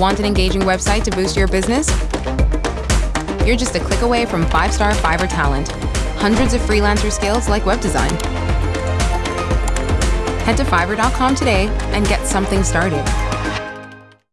Want an engaging website to boost your business? You're just a click away from five star Fiverr talent. Hundreds of freelancer skills like web design. Head to fiverr.com today and get something started.